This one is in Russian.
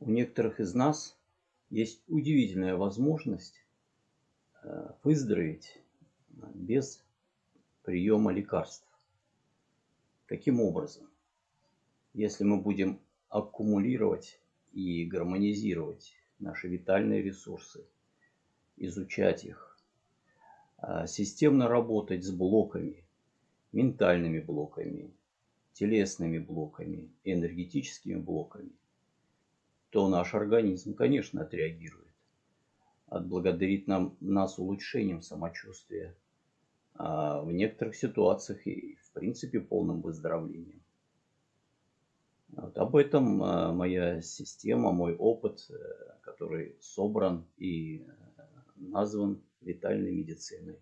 у некоторых из нас есть удивительная возможность э, выздороветь без приема лекарств. Каким образом? Если мы будем аккумулировать и гармонизировать наши витальные ресурсы, изучать их, а, системно работать с блоками, ментальными блоками, телесными блоками, энергетическими блоками, то наш организм, конечно, отреагирует. Отблагодарит нам, нас улучшением самочувствия, а в некоторых ситуациях и, в принципе, полным выздоровлением. Вот об этом а, моя система, мой опыт, э, который собран и э, назван витальной медициной.